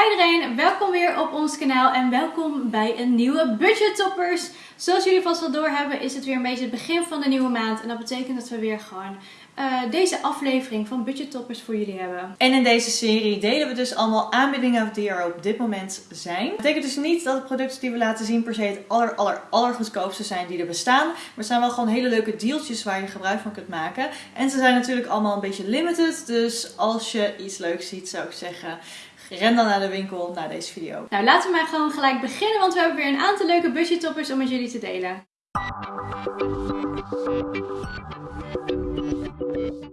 Hi iedereen, welkom weer op ons kanaal en welkom bij een nieuwe Budget Toppers. Zoals jullie vast wel doorhebben is het weer een beetje het begin van de nieuwe maand en dat betekent dat we weer gewoon uh, deze aflevering van Budget Toppers voor jullie hebben. En in deze serie delen we dus allemaal aanbiedingen die er op dit moment zijn. Dat betekent dus niet dat de producten die we laten zien per se het aller aller aller goedkoopste zijn die er bestaan. Maar het zijn wel gewoon hele leuke deeltjes waar je gebruik van kunt maken. En ze zijn natuurlijk allemaal een beetje limited. Dus als je iets leuks ziet zou ik zeggen ren dan naar de winkel naar deze video. Nou, laten we maar gewoon gelijk beginnen, want we hebben weer een aantal leuke budgettoppers om met jullie te delen.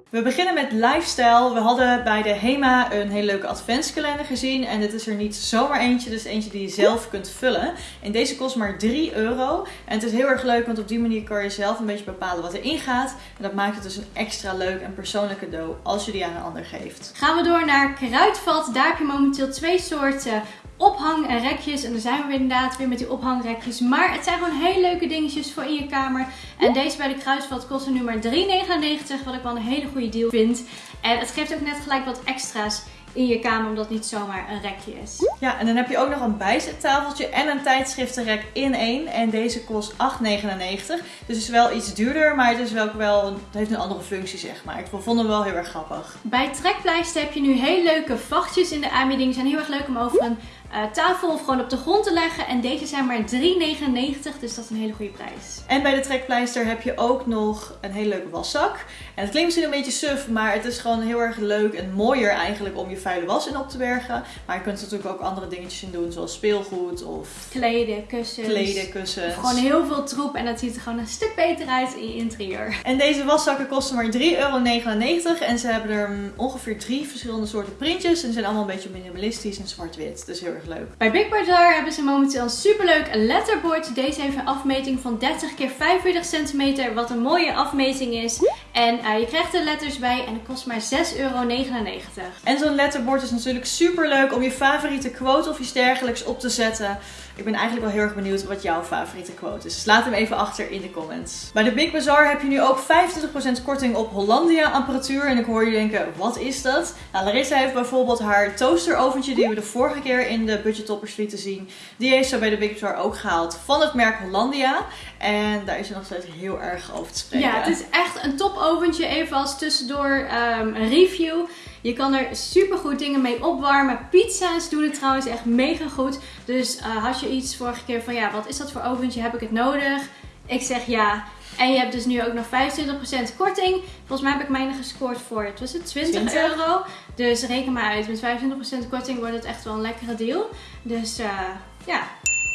We beginnen met lifestyle. We hadden bij de HEMA een hele leuke adventskalender gezien. En dit is er niet zomaar eentje, dus eentje die je zelf kunt vullen. En deze kost maar 3 euro. En het is heel erg leuk, want op die manier kan je zelf een beetje bepalen wat erin gaat. En dat maakt het dus een extra leuk en persoonlijk cadeau als je die aan een ander geeft. Gaan we door naar Kruidvat. Daar heb je momenteel twee soorten ophangrekjes. En dan zijn we weer inderdaad weer met die ophangrekjes. Maar het zijn gewoon hele leuke dingetjes voor in je kamer. En deze bij de Kruisvat kosten nu maar 3,99. Wat ik wel een hele goede deal vind. En het geeft ook net gelijk wat extra's in je kamer, omdat het niet zomaar een rekje is. Ja, en dan heb je ook nog een bijzettafeltje en een tijdschriftenrek in één. En deze kost 8,99. Dus het is wel iets duurder, maar het, is wel, wel het heeft een andere functie, zeg maar. Ik vond hem wel heel erg grappig. Bij Trekpleister heb je nu heel leuke vachtjes in de aanbieding. Die zijn heel erg leuk om over een uh, tafel of gewoon op de grond te leggen. En deze zijn maar 3,99, dus dat is een hele goede prijs. En bij de trekpleister heb je ook nog een hele leuke waszak. En het klinkt misschien een beetje suf, maar het is gewoon heel erg leuk en mooier eigenlijk om je vuile was in op te bergen. Maar je kunt er natuurlijk ook andere dingetjes in doen, zoals speelgoed of... Kleden, kussens. Kleden, kussens. gewoon heel veel troep en dat ziet er gewoon een stuk beter uit in je interieur. En deze waszakken kosten maar 3,99 euro. En ze hebben er ongeveer drie verschillende soorten printjes. En ze zijn allemaal een beetje minimalistisch en zwart-wit. Dus heel leuk. Bij Big Bazaar hebben ze momenteel een superleuk letterboard. Deze heeft een afmeting van 30 x 45 centimeter, wat een mooie afmeting is. En uh, je krijgt er letters bij en het kost maar 6,99 euro. En zo'n letterboard is natuurlijk super leuk om je favoriete quote of iets dergelijks op te zetten. Ik ben eigenlijk wel heel erg benieuwd wat jouw favoriete quote is. Dus laat hem even achter in de comments. Bij de Big Bazaar heb je nu ook 25% korting op Hollandia apparatuur. En ik hoor je denken, wat is dat? Nou, Larissa heeft bijvoorbeeld haar toasteroventje die we de vorige keer in de Budget Toppers lieten zien. Die heeft ze bij de Big Bazaar ook gehaald van het merk Hollandia. En daar is ze nog steeds heel erg over te spreken. Ja, het is echt een topoventje. Even als tussendoor um, een review. Je kan er super goed dingen mee opwarmen. Pizza's doen het trouwens echt mega goed. Dus uh, had je iets vorige keer van ja, wat is dat voor oventje? Heb ik het nodig? Ik zeg ja. En je hebt dus nu ook nog 25% korting. Volgens mij heb ik mijne gescoord voor, het was het 20, euro. Dus reken maar uit, met 25% korting wordt het echt wel een lekkere deal. Dus uh, ja,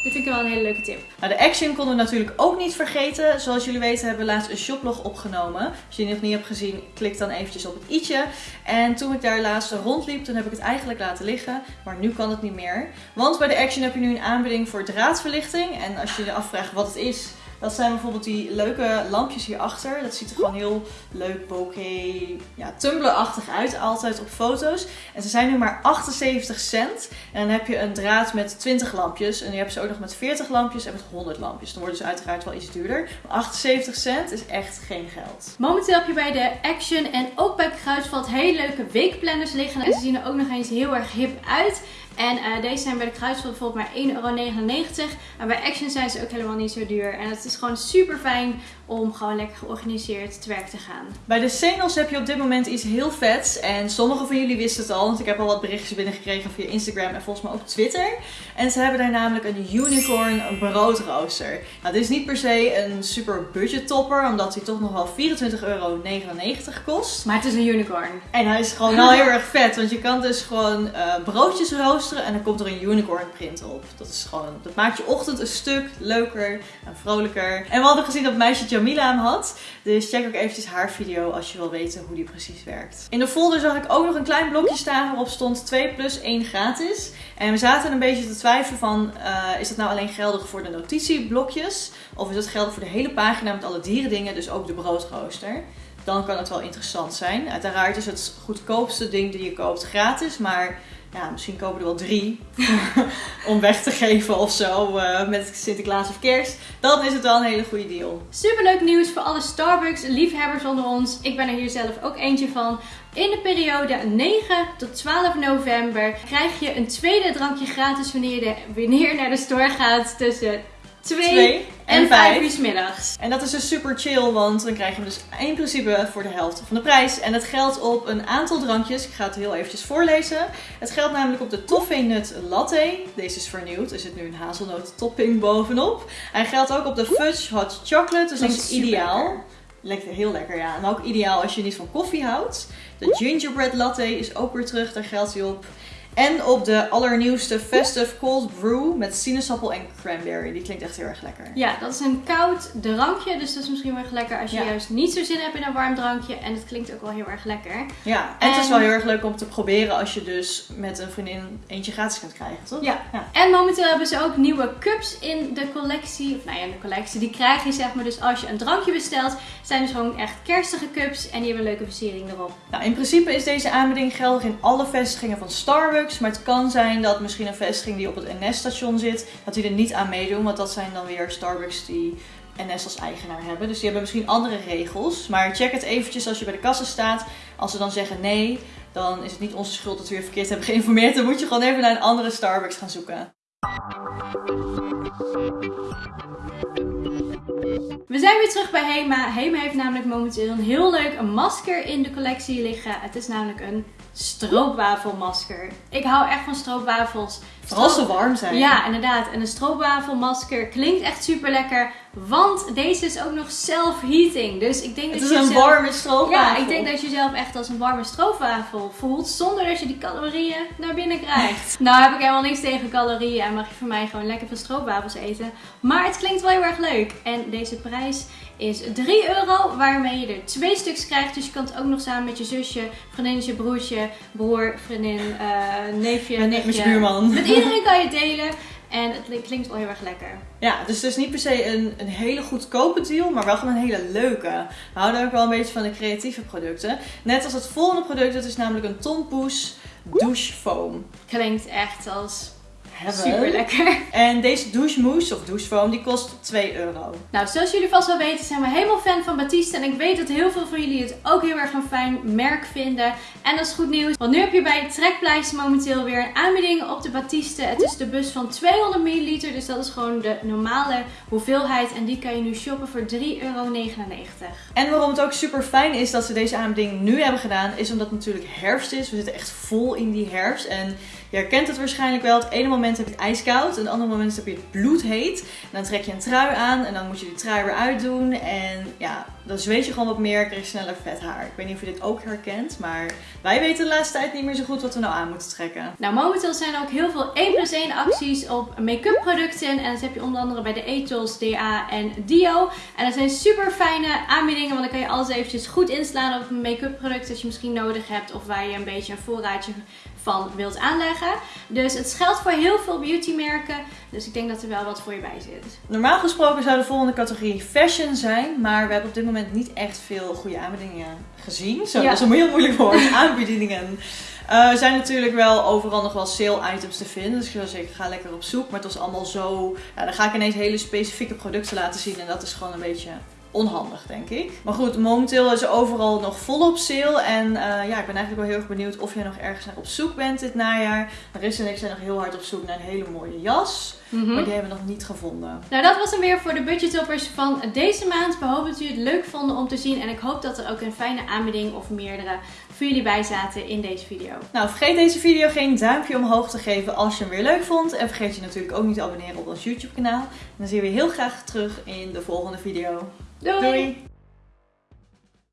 dit vind ik wel een hele leuke tip. Nou, de Action konden we natuurlijk ook niet vergeten. Zoals jullie weten hebben we laatst een shoplog opgenomen. Als je die nog niet hebt gezien, klik dan eventjes op het i'tje. En toen ik daar laatst rondliep, toen heb ik het eigenlijk laten liggen. Maar nu kan het niet meer. Want bij de Action heb je nu een aanbieding voor draadverlichting. En als je je afvraagt wat het is, dat zijn bijvoorbeeld die leuke lampjes hierachter. Dat ziet er gewoon heel leuk bokeh, ja, Tumblr-achtig uit altijd op foto's. En ze zijn nu maar 78 cent. En dan heb je een draad met 20 lampjes. En je hebt ze ook nog met 40 lampjes en met 100 lampjes. Dan wordt ze uiteraard wel iets duurder. Maar 78 cent is echt geen geld. Momenteel heb je bij de Action en ook bij Kruidvat hele leuke weekplanners liggen. En ze zien er ook nog eens heel erg hip uit. En uh, deze zijn bij de Kruidvat bijvoorbeeld maar 1,99 euro. Maar bij Action zijn ze ook helemaal niet zo duur. En het is gewoon super fijn om gewoon lekker georganiseerd te werk te gaan. Bij de Sengels heb je op dit moment iets heel vets. En sommigen van jullie wisten het al, want ik heb al wat berichtjes binnengekregen via Instagram en volgens mij ook Twitter. En ze hebben daar namelijk een unicorn broodrooster. Nou, dit is niet per se een super budget topper, omdat hij toch nog wel 24,99 euro kost. Maar het is een unicorn. En hij is gewoon wel heel erg vet, want je kan dus gewoon uh, broodjes roosteren en dan komt er een unicorn print op. Dat is gewoon, dat maakt je ochtend een stuk leuker en vrolijker. En we hadden gezien dat meisje Jamila hem had. Dus check ook eventjes haar video als je wil weten hoe die precies werkt. In de folder zag ik ook nog een klein blokje staan waarop stond 2 plus 1 gratis. En we zaten een beetje te twijfelen van, uh, is dat nou alleen geldig voor de notitieblokjes? Of is dat geldig voor de hele pagina met alle dierendingen, dus ook de broodrooster? Dan kan het wel interessant zijn. Uiteraard is het goedkoopste ding die je koopt gratis, maar ja, misschien kopen er wel drie om weg te geven of zo uh, met Sinterklaas of kerst. Dan is het wel een hele goede deal. Superleuk nieuws voor alle Starbucks liefhebbers onder ons. Ik ben er hier zelf ook eentje van. In de periode 9 tot 12 november krijg je een tweede drankje gratis wanneer je, wanneer naar de store gaat tussen 2 en 5 uur middags. En dat is dus super chill, want dan krijg je hem dus in principe voor de helft van de prijs. En dat geldt op een aantal drankjes. Ik ga het heel eventjes voorlezen. Het geldt namelijk op de Toffee Nut Latte. Deze is vernieuwd. Er zit nu een hazelnoot topping bovenop. Hij geldt ook op de Fudge Hot Chocolate. Dus dat, is ideaal. Lekker. heel lekker, ja. En ook ideaal als je niet van koffie houdt. De Gingerbread Latte is ook weer terug. Daar geldt hij op. En op de allernieuwste Festive Cold Brew met sinaasappel en cranberry. Die klinkt echt heel erg lekker. Ja, dat is een koud drankje. Dus dat is misschien wel erg lekker als je juist niet zo zin hebt in een warm drankje. En het klinkt ook wel heel erg lekker. Ja, en, het is wel heel erg leuk om te proberen als je dus met een vriendin eentje gratis kunt krijgen, toch? Ja. ja. En momenteel hebben ze ook nieuwe cups in de collectie. Of nou ja, in de collectie. Die krijg je zeg maar dus als je een drankje bestelt. Zijn dus gewoon echt kerstige cups. En die hebben een leuke versiering erop. Nou, in principe is deze aanbieding geldig in alle vestigingen van Starbucks. Maar het kan zijn dat misschien een vestiging die op het NS-station zit, dat die er niet aan meedoen. Want dat zijn dan weer Starbucks die NS als eigenaar hebben. Dus die hebben misschien andere regels. Maar check het eventjes als je bij de kassa staat. Als ze dan zeggen nee, dan is het niet onze schuld dat we weer verkeerd hebben geïnformeerd. Dan moet je gewoon even naar een andere Starbucks gaan zoeken. We zijn weer terug bij Hema. Hema heeft namelijk momenteel een heel leuk masker in de collectie liggen. Het is namelijk een stroopwafelmasker. Ik hou echt van stroopwafels. Vooral ze warm zijn. Ja, inderdaad. En een stroopwafelmasker klinkt echt super lekker. Want deze is ook nog self-heating. Dus ik denk het dat is je een zelf... warme stroopwafel. Ja, ik denk dat je zelf echt als een warme stroopwafel voelt. Zonder dat je die calorieën naar binnen krijgt. nou heb ik helemaal niks tegen calorieën. En mag je voor mij gewoon lekker veel stroopwafels eten. Maar het klinkt wel heel erg leuk. En deze prijs is 3 euro. Waarmee je er twee stuks krijgt. Dus je kan het ook nog samen met je zusje, vriendinnetje, broertje, broer, vriendin, uh, neefje, neefje. Met je buurman. Met iedereen kan je delen. En het klinkt wel heel erg lekker. Ja, dus het is niet per se een, een hele goedkope deal, maar wel gewoon een hele leuke. We houden ook wel een beetje van de creatieve producten. Net als het volgende product, dat is namelijk een Tompoes douche foam. Klinkt echt als Super lekker. En deze douchemousse of douchefoam die kost 2 euro. Nou, zoals jullie vast wel weten zijn we helemaal fan van Batiste. En ik weet dat heel veel van jullie het ook heel erg een fijn merk vinden. En dat is goed nieuws. Want nu heb je bij Trekpleister momenteel weer een aanbieding op de Batiste. Het is de bus van 200 ml. Dus dat is gewoon de normale hoeveelheid. En die kan je nu shoppen voor 3,99 euro. En waarom het ook super fijn is dat ze deze aanbieding nu hebben gedaan. Is omdat het natuurlijk herfst is. We zitten echt vol in die herfst. En je herkent het waarschijnlijk wel. Het ene moment heb je het ijskoud. En het andere moment heb je het bloedheet. En dan trek je een trui aan. En dan moet je die trui weer uitdoen. En ja, dan zweet je gewoon wat meer. Krijg je sneller vet haar. Ik weet niet of je dit ook herkent. Maar wij weten de laatste tijd niet meer zo goed wat we nou aan moeten trekken. Nou, momenteel zijn er ook heel veel 1 plus 1 acties op make-up producten. En dat heb je onder andere bij de Ethos, DA en Dio. En dat zijn super fijne aanbiedingen. Want dan kan je alles eventjes goed inslaan op een make-up product dat je misschien nodig hebt. Of waar je een beetje een voorraadje van wilt aanleggen. Dus het geldt voor heel veel beautymerken. Dus ik denk dat er wel wat voor je bij zit. Normaal gesproken zou de volgende categorie fashion zijn. Maar we hebben op dit moment niet echt veel goede aanbiedingen gezien. Zo, dat is een heel moeilijk woord. aanbiedingen. Uh, er zijn natuurlijk wel overal nog wel sale items te vinden. Dus ik zou zeggen, ga lekker op zoek. Maar het was allemaal zo... Ja, dan ga ik ineens hele specifieke producten laten zien. En dat is gewoon een beetje onhandig, denk ik. Maar goed, momenteel is er overal nog volop sale. En uh, ja, ik ben eigenlijk wel heel erg benieuwd of jij nog ergens naar op zoek bent dit najaar. Marissa en ik zijn nog heel hard op zoek naar een hele mooie jas. Mhm. Maar die hebben we nog niet gevonden. Nou, dat was hem weer voor de budgettoppers van deze maand. We hopen dat jullie het leuk vonden om te zien. En ik hoop dat er ook een fijne aanbieding of meerdere voor jullie bij zaten in deze video. Nou, vergeet deze video geen duimpje omhoog te geven als je hem weer leuk vond. En vergeet je natuurlijk ook niet te abonneren op ons YouTube kanaal. dan zien we je heel graag terug in de volgende video. Doei.